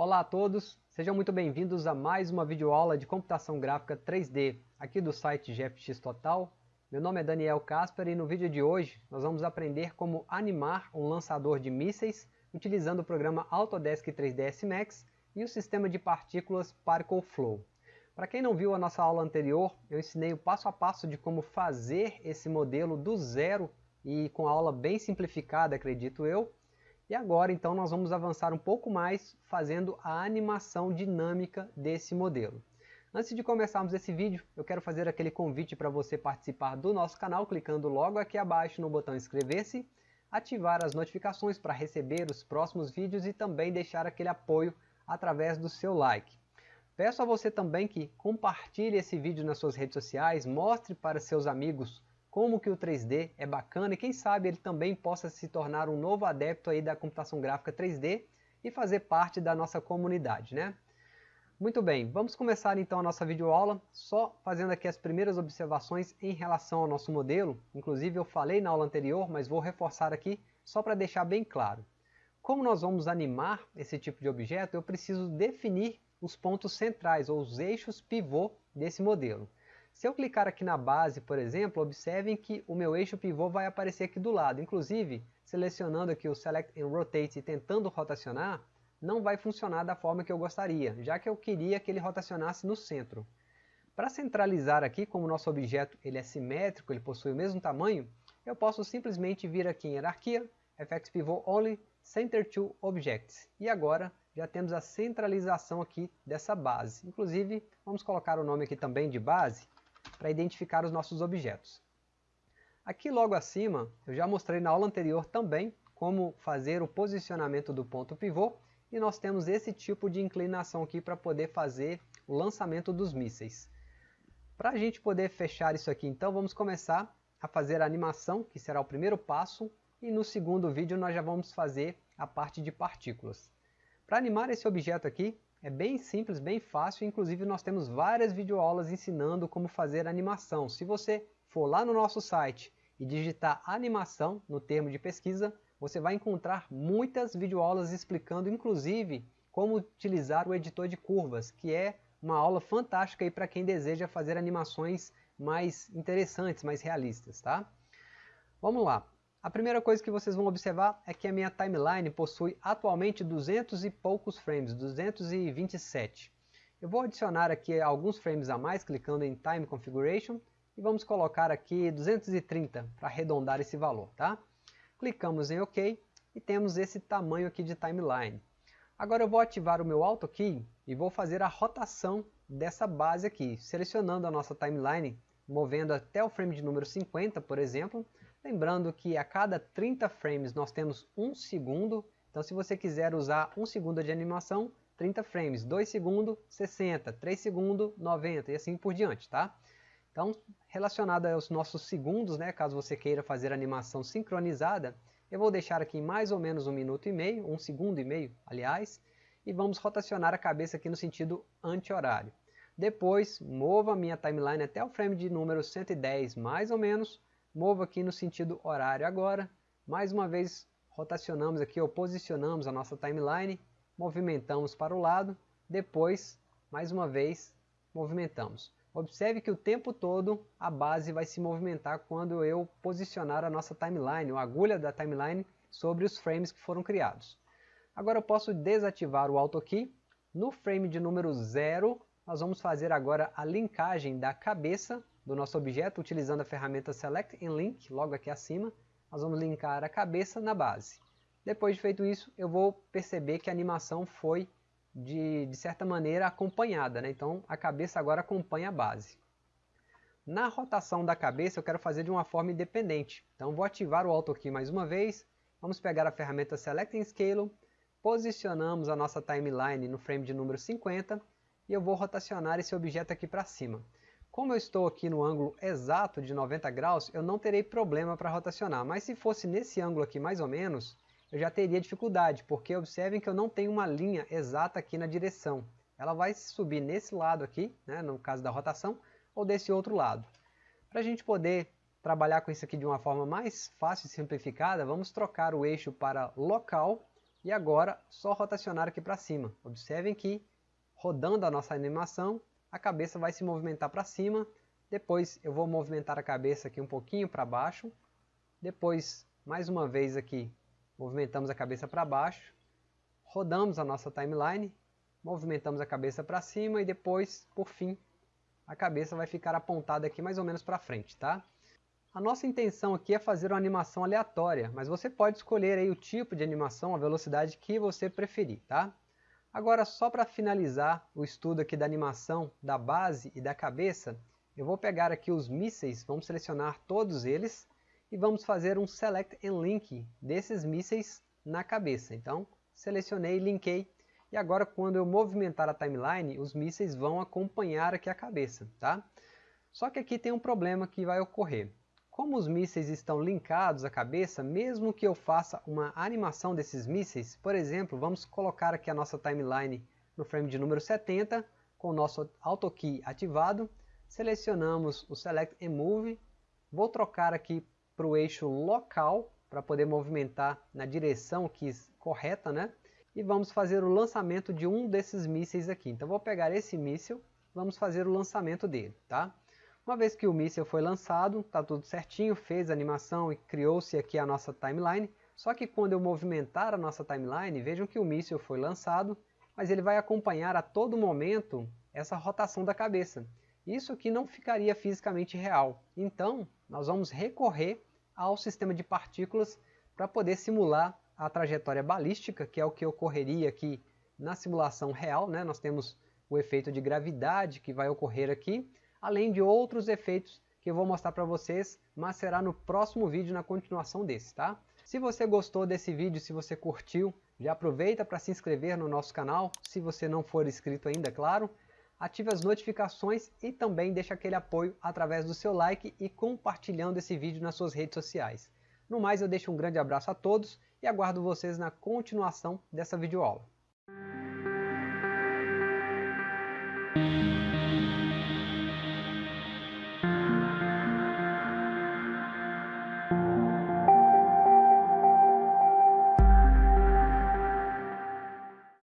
Olá a todos, sejam muito bem-vindos a mais uma videoaula de computação gráfica 3D aqui do site GFX Total. Meu nome é Daniel Casper e no vídeo de hoje nós vamos aprender como animar um lançador de mísseis utilizando o programa Autodesk 3ds Max e o sistema de partículas Particle Flow. Para quem não viu a nossa aula anterior, eu ensinei o passo a passo de como fazer esse modelo do zero e com a aula bem simplificada, acredito eu, e agora então nós vamos avançar um pouco mais fazendo a animação dinâmica desse modelo. Antes de começarmos esse vídeo, eu quero fazer aquele convite para você participar do nosso canal clicando logo aqui abaixo no botão inscrever-se, ativar as notificações para receber os próximos vídeos e também deixar aquele apoio através do seu like. Peço a você também que compartilhe esse vídeo nas suas redes sociais, mostre para seus amigos como que o 3D é bacana e quem sabe ele também possa se tornar um novo adepto aí da computação gráfica 3D e fazer parte da nossa comunidade, né? Muito bem, vamos começar então a nossa videoaula, só fazendo aqui as primeiras observações em relação ao nosso modelo. Inclusive eu falei na aula anterior, mas vou reforçar aqui só para deixar bem claro. Como nós vamos animar esse tipo de objeto, eu preciso definir os pontos centrais, ou os eixos pivô desse modelo. Se eu clicar aqui na base, por exemplo, observem que o meu eixo pivô vai aparecer aqui do lado. Inclusive, selecionando aqui o Select and Rotate e tentando rotacionar, não vai funcionar da forma que eu gostaria, já que eu queria que ele rotacionasse no centro. Para centralizar aqui, como o nosso objeto ele é simétrico, ele possui o mesmo tamanho, eu posso simplesmente vir aqui em Hierarquia, FX Pivot Only, Center to Objects. E agora já temos a centralização aqui dessa base. Inclusive, vamos colocar o nome aqui também de base, para identificar os nossos objetos. Aqui logo acima, eu já mostrei na aula anterior também como fazer o posicionamento do ponto pivô e nós temos esse tipo de inclinação aqui para poder fazer o lançamento dos mísseis. Para a gente poder fechar isso aqui então, vamos começar a fazer a animação, que será o primeiro passo, e no segundo vídeo nós já vamos fazer a parte de partículas. Para animar esse objeto aqui, é bem simples, bem fácil, inclusive nós temos várias videoaulas ensinando como fazer animação. Se você for lá no nosso site e digitar animação no termo de pesquisa, você vai encontrar muitas videoaulas explicando inclusive como utilizar o editor de curvas, que é uma aula fantástica para quem deseja fazer animações mais interessantes, mais realistas. Tá? Vamos lá. A primeira coisa que vocês vão observar é que a minha timeline possui atualmente 200 e poucos frames, 227. Eu vou adicionar aqui alguns frames a mais clicando em Time Configuration e vamos colocar aqui 230 para arredondar esse valor. Tá? Clicamos em OK e temos esse tamanho aqui de timeline. Agora eu vou ativar o meu Auto Key e vou fazer a rotação dessa base aqui, selecionando a nossa timeline, movendo até o frame de número 50, por exemplo, Lembrando que a cada 30 frames nós temos 1 segundo, então se você quiser usar 1 segundo de animação, 30 frames, 2 segundos, 60, 3 segundos, 90 e assim por diante, tá? Então, relacionado aos nossos segundos, né, caso você queira fazer animação sincronizada, eu vou deixar aqui mais ou menos um minuto e meio, um segundo e meio, aliás, e vamos rotacionar a cabeça aqui no sentido anti-horário. Depois, mova a minha timeline até o frame de número 110 mais ou menos, Movo aqui no sentido horário agora. Mais uma vez rotacionamos aqui ou posicionamos a nossa timeline. Movimentamos para o lado. Depois, mais uma vez, movimentamos. Observe que o tempo todo a base vai se movimentar quando eu posicionar a nossa timeline, ou a agulha da timeline, sobre os frames que foram criados. Agora eu posso desativar o Auto Key. No frame de número 0, nós vamos fazer agora a linkagem da cabeça do nosso objeto utilizando a ferramenta Select and Link, logo aqui acima. Nós vamos linkar a cabeça na base. Depois de feito isso, eu vou perceber que a animação foi, de, de certa maneira, acompanhada. Né? Então, a cabeça agora acompanha a base. Na rotação da cabeça, eu quero fazer de uma forma independente. Então, vou ativar o Auto Key mais uma vez. Vamos pegar a ferramenta Select and Scale. Posicionamos a nossa timeline no frame de número 50. E eu vou rotacionar esse objeto aqui para cima. Como eu estou aqui no ângulo exato de 90 graus, eu não terei problema para rotacionar, mas se fosse nesse ângulo aqui mais ou menos, eu já teria dificuldade, porque observem que eu não tenho uma linha exata aqui na direção. Ela vai subir nesse lado aqui, né, no caso da rotação, ou desse outro lado. Para a gente poder trabalhar com isso aqui de uma forma mais fácil e simplificada, vamos trocar o eixo para local, E agora, só rotacionar aqui para cima. Observem que, rodando a nossa animação, a cabeça vai se movimentar para cima. Depois eu vou movimentar a cabeça aqui um pouquinho para baixo. Depois, mais uma vez aqui, movimentamos a cabeça para baixo. Rodamos a nossa timeline, movimentamos a cabeça para cima e depois, por fim, a cabeça vai ficar apontada aqui mais ou menos para frente, tá? A nossa intenção aqui é fazer uma animação aleatória, mas você pode escolher aí o tipo de animação, a velocidade que você preferir, tá? Agora, só para finalizar o estudo aqui da animação da base e da cabeça, eu vou pegar aqui os mísseis, vamos selecionar todos eles e vamos fazer um Select and Link desses mísseis na cabeça. Então, selecionei, linkei e agora quando eu movimentar a timeline, os mísseis vão acompanhar aqui a cabeça, tá? Só que aqui tem um problema que vai ocorrer. Como os mísseis estão linkados à cabeça, mesmo que eu faça uma animação desses mísseis, por exemplo, vamos colocar aqui a nossa timeline no frame de número 70, com o nosso AutoKey ativado, selecionamos o Select and Move, vou trocar aqui para o eixo local, para poder movimentar na direção que correta, né? E vamos fazer o lançamento de um desses mísseis aqui. Então vou pegar esse míssil, vamos fazer o lançamento dele, tá? Uma vez que o míssil foi lançado, está tudo certinho, fez a animação e criou-se aqui a nossa timeline. Só que quando eu movimentar a nossa timeline, vejam que o míssil foi lançado, mas ele vai acompanhar a todo momento essa rotação da cabeça. Isso aqui não ficaria fisicamente real. Então, nós vamos recorrer ao sistema de partículas para poder simular a trajetória balística, que é o que ocorreria aqui na simulação real. Né? Nós temos o efeito de gravidade que vai ocorrer aqui, além de outros efeitos que eu vou mostrar para vocês, mas será no próximo vídeo na continuação desse, tá? Se você gostou desse vídeo, se você curtiu, já aproveita para se inscrever no nosso canal, se você não for inscrito ainda, claro. Ative as notificações e também deixa aquele apoio através do seu like e compartilhando esse vídeo nas suas redes sociais. No mais, eu deixo um grande abraço a todos e aguardo vocês na continuação dessa videoaula.